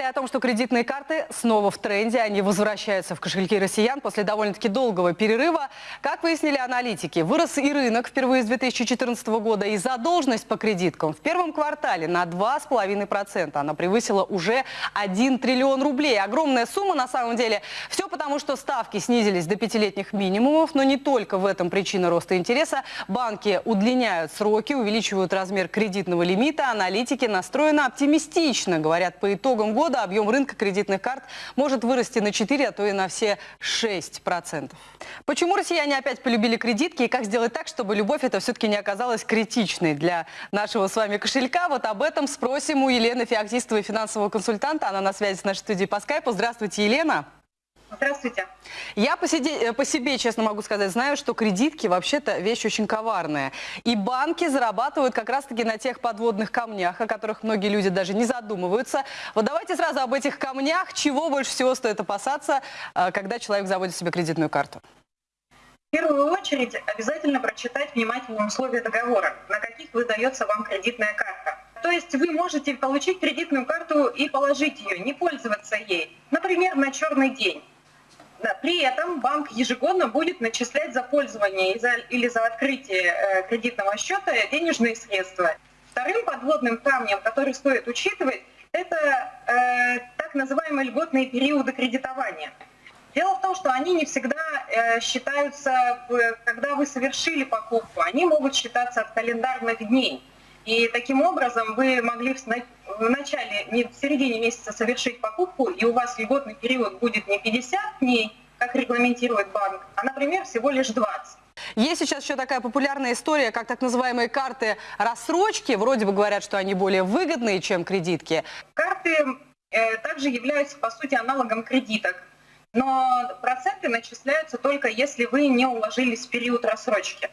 Далее о том, что кредитные карты снова в тренде. Они возвращаются в кошельки россиян после довольно-таки долгого перерыва. Как выяснили аналитики, вырос и рынок впервые с 2014 года. И задолженность по кредиткам в первом квартале на 2,5%. Она превысила уже 1 триллион рублей. Огромная сумма на самом деле. Все потому, что ставки снизились до пятилетних минимумов. Но не только в этом причина роста интереса. Банки удлиняют сроки, увеличивают размер кредитного лимита. Аналитики настроены оптимистично, говорят по итогам года объем рынка кредитных карт может вырасти на 4, а то и на все 6%. Почему россияне опять полюбили кредитки и как сделать так, чтобы любовь это все-таки не оказалась критичной для нашего с вами кошелька? Вот об этом спросим у Елены Феоктистовой, финансового консультанта. Она на связи с нашей студией по скайпу. Здравствуйте, Елена. Здравствуйте. Я по, себе, по себе, честно могу сказать, знаю, что кредитки вообще-то вещь очень коварная. И банки зарабатывают как раз-таки на тех подводных камнях, о которых многие люди даже не задумываются. Вот давайте сразу об этих камнях. Чего больше всего стоит опасаться, э, когда человек заводит себе кредитную карту? В первую очередь обязательно прочитать внимательно условия договора, на каких выдается вам кредитная карта. То есть вы можете получить кредитную карту и положить ее, не пользоваться ей. Например, на черный день. Да, при этом банк ежегодно будет начислять за пользование или за открытие э, кредитного счета денежные средства. Вторым подводным камнем, который стоит учитывать, это э, так называемые льготные периоды кредитования. Дело в том, что они не всегда э, считаются, когда вы совершили покупку, они могут считаться от календарных дней. И таким образом вы могли в начале, не в середине месяца совершить покупку, и у вас льготный период будет не 50 дней, как регламентирует банк, а, например, всего лишь 20. Есть сейчас еще такая популярная история, как так называемые карты рассрочки. Вроде бы говорят, что они более выгодные, чем кредитки. Карты э, также являются, по сути, аналогом кредиток. Но проценты начисляются только если вы не уложились в период рассрочки.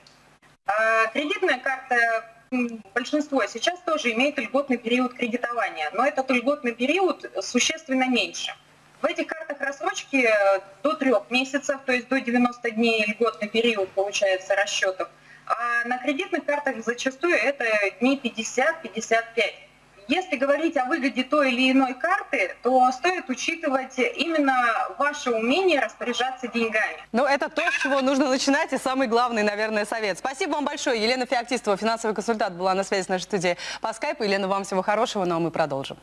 А кредитная карта большинство сейчас тоже имеет льготный период кредитования, но этот льготный период существенно меньше. В этих картах рассрочки э, до трех месяцев, то есть до 90 дней льготный период получается расчетов, а на кредитных картах зачастую это дней 50-55. Если говорить о выгоде той или иной карты, то стоит учитывать именно ваше умение распоряжаться деньгами. Ну, это то, с чего нужно начинать, и самый главный, наверное, совет. Спасибо вам большое. Елена Феоктистова, финансовый консультант, была на связи с нашей студией по скайпу. Елена, вам всего хорошего, ну а мы продолжим.